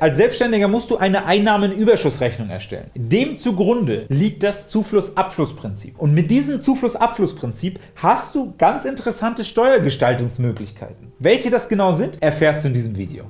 Als Selbstständiger musst du eine Einnahmenüberschussrechnung erstellen. Dem zugrunde liegt das Zufluss-Abfluss-Prinzip. Und mit diesem Zufluss-Abfluss-Prinzip hast du ganz interessante Steuergestaltungsmöglichkeiten. Welche das genau sind, erfährst du in diesem Video.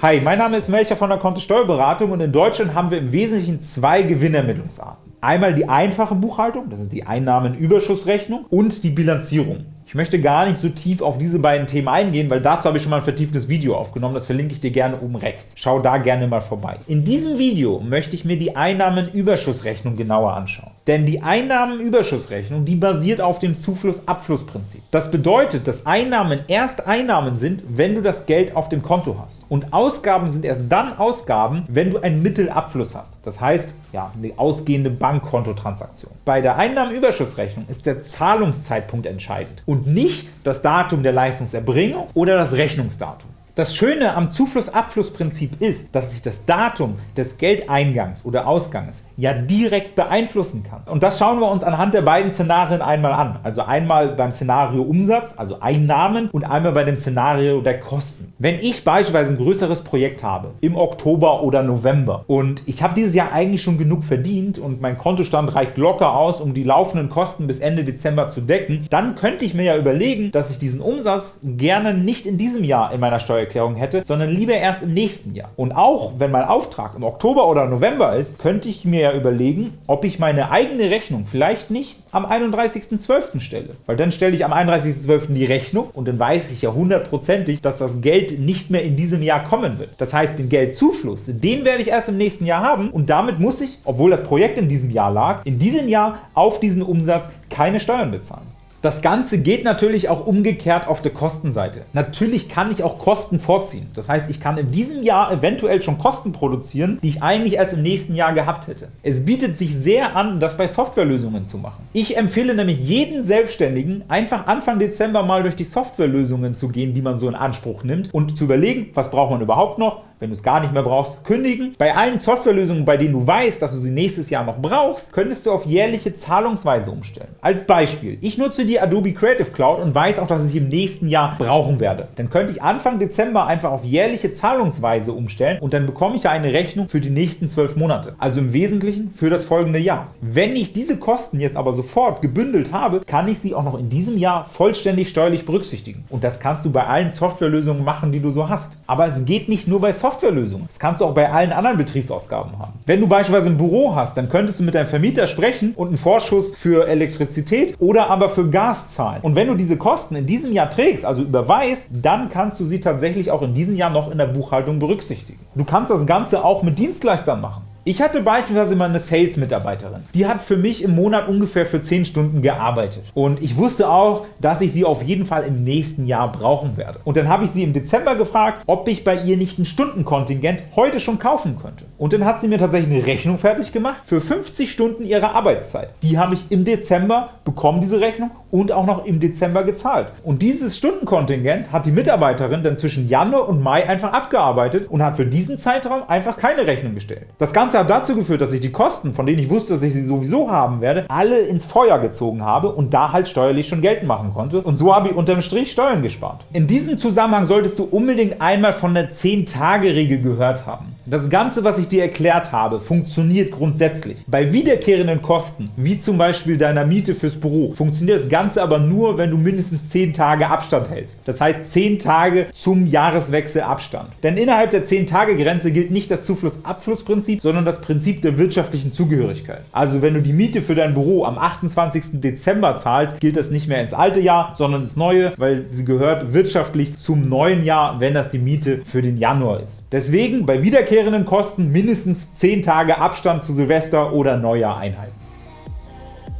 Hi, mein Name ist Melcher von der Kontist Steuerberatung und in Deutschland haben wir im Wesentlichen zwei Gewinnermittlungsarten. Einmal die einfache Buchhaltung, das ist die Einnahmenüberschussrechnung, und die Bilanzierung. Ich möchte gar nicht so tief auf diese beiden Themen eingehen, weil dazu habe ich schon mal ein vertieftes Video aufgenommen, das verlinke ich dir gerne oben rechts. Schau da gerne mal vorbei. In diesem Video möchte ich mir die Einnahmenüberschussrechnung genauer anschauen. Denn die Einnahmenüberschussrechnung, die basiert auf dem Zufluss-Abfluss-Prinzip. Das bedeutet, dass Einnahmen erst Einnahmen sind, wenn du das Geld auf dem Konto hast. Und Ausgaben sind erst dann Ausgaben, wenn du einen Mittelabfluss hast. Das heißt, ja, eine ausgehende Bankkontotransaktion. Bei der Einnahmenüberschussrechnung ist der Zahlungszeitpunkt entscheidend. Und nicht das Datum der Leistungserbringung oder das Rechnungsdatum. Das Schöne am Zufluss-Abfluss-Prinzip ist, dass ich das Datum des Geldeingangs oder Ausgangs ja direkt beeinflussen kann. Und das schauen wir uns anhand der beiden Szenarien einmal an. Also einmal beim Szenario Umsatz, also Einnahmen, und einmal bei dem Szenario der Kosten. Wenn ich beispielsweise ein größeres Projekt habe, im Oktober oder November, und ich habe dieses Jahr eigentlich schon genug verdient und mein Kontostand reicht locker aus, um die laufenden Kosten bis Ende Dezember zu decken, dann könnte ich mir ja überlegen, dass ich diesen Umsatz gerne nicht in diesem Jahr in meiner Steuer Steuererklärung hätte, sondern lieber erst im nächsten Jahr. Und auch wenn mein Auftrag im Oktober oder November ist, könnte ich mir ja überlegen, ob ich meine eigene Rechnung vielleicht nicht am 31.12. stelle. Weil dann stelle ich am 31.12. die Rechnung und dann weiß ich ja hundertprozentig, dass das Geld nicht mehr in diesem Jahr kommen wird. Das heißt, den Geldzufluss, den werde ich erst im nächsten Jahr haben und damit muss ich, obwohl das Projekt in diesem Jahr lag, in diesem Jahr auf diesen Umsatz keine Steuern bezahlen. Das Ganze geht natürlich auch umgekehrt auf der Kostenseite. Natürlich kann ich auch Kosten vorziehen. Das heißt, ich kann in diesem Jahr eventuell schon Kosten produzieren, die ich eigentlich erst im nächsten Jahr gehabt hätte. Es bietet sich sehr an, das bei Softwarelösungen zu machen. Ich empfehle nämlich jeden Selbstständigen, einfach Anfang Dezember mal durch die Softwarelösungen zu gehen, die man so in Anspruch nimmt und zu überlegen, was braucht man überhaupt noch, wenn du es gar nicht mehr brauchst, kündigen. Bei allen Softwarelösungen, bei denen du weißt, dass du sie nächstes Jahr noch brauchst, könntest du auf jährliche Zahlungsweise umstellen. Als Beispiel, ich nutze die Adobe Creative Cloud und weiß auch, dass ich im nächsten Jahr brauchen werde. Dann könnte ich Anfang Dezember einfach auf jährliche Zahlungsweise umstellen und dann bekomme ich ja eine Rechnung für die nächsten zwölf Monate. Also im Wesentlichen für das folgende Jahr. Wenn ich diese Kosten jetzt aber sofort gebündelt habe, kann ich sie auch noch in diesem Jahr vollständig steuerlich berücksichtigen. Und das kannst du bei allen Softwarelösungen machen, die du so hast. Aber es geht nicht nur bei Software Softwarelösung. Das kannst du auch bei allen anderen Betriebsausgaben haben. Wenn du beispielsweise ein Büro hast, dann könntest du mit deinem Vermieter sprechen und einen Vorschuss für Elektrizität oder aber für Gas zahlen. Und wenn du diese Kosten in diesem Jahr trägst, also überweist, dann kannst du sie tatsächlich auch in diesem Jahr noch in der Buchhaltung berücksichtigen. Du kannst das Ganze auch mit Dienstleistern machen. Ich hatte beispielsweise mal eine Sales-Mitarbeiterin. Die hat für mich im Monat ungefähr für 10 Stunden gearbeitet. Und ich wusste auch, dass ich sie auf jeden Fall im nächsten Jahr brauchen werde. Und dann habe ich sie im Dezember gefragt, ob ich bei ihr nicht ein Stundenkontingent heute schon kaufen könnte. Und dann hat sie mir tatsächlich eine Rechnung fertig gemacht für 50 Stunden ihrer Arbeitszeit. Die habe ich im Dezember bekommen, diese Rechnung, und auch noch im Dezember gezahlt. Und dieses Stundenkontingent hat die Mitarbeiterin dann zwischen Januar und Mai einfach abgearbeitet und hat für diesen Zeitraum einfach keine Rechnung gestellt. Das Ganze hat dazu geführt, dass ich die Kosten, von denen ich wusste, dass ich sie sowieso haben werde, alle ins Feuer gezogen habe und da halt steuerlich schon geltend machen konnte. Und so habe ich unterm Strich Steuern gespart. In diesem Zusammenhang solltest du unbedingt einmal von der 10-Tage-Regel gehört haben. Das Ganze, was ich dir erklärt habe, funktioniert grundsätzlich. Bei wiederkehrenden Kosten, wie zum Beispiel deiner Miete fürs Büro, funktioniert das Ganze aber nur, wenn du mindestens 10 Tage Abstand hältst. Das heißt 10 Tage zum Jahreswechsel Abstand. Denn innerhalb der 10-Tage-Grenze gilt nicht das Zufluss-Abfluss-Prinzip, sondern das Prinzip der wirtschaftlichen Zugehörigkeit. Also wenn du die Miete für dein Büro am 28. Dezember zahlst, gilt das nicht mehr ins alte Jahr, sondern ins neue, weil sie gehört wirtschaftlich zum neuen Jahr, wenn das die Miete für den Januar ist. Deswegen bei wiederkehrenden wiederkehrenden Kosten mindestens 10 Tage Abstand zu Silvester oder Neujahr einhalten.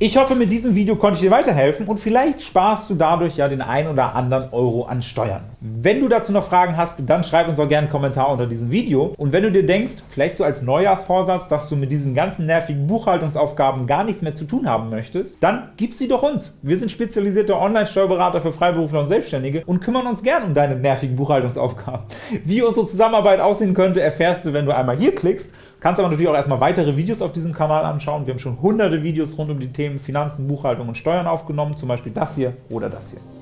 Ich hoffe, mit diesem Video konnte ich dir weiterhelfen und vielleicht sparst du dadurch ja den ein oder anderen Euro an Steuern. Wenn du dazu noch Fragen hast, dann schreib uns doch gerne einen Kommentar unter diesem Video. Und wenn du dir denkst, vielleicht so als Neujahrsvorsatz, dass du mit diesen ganzen nervigen Buchhaltungsaufgaben gar nichts mehr zu tun haben möchtest, dann gib sie doch uns. Wir sind spezialisierte Online-Steuerberater für Freiberufler und Selbstständige und kümmern uns gern um deine nervigen Buchhaltungsaufgaben. Wie unsere Zusammenarbeit aussehen könnte, erfährst du, wenn du einmal hier klickst Kannst aber natürlich auch erstmal weitere Videos auf diesem Kanal anschauen. Wir haben schon hunderte Videos rund um die Themen Finanzen, Buchhaltung und Steuern aufgenommen, zum Beispiel das hier oder das hier.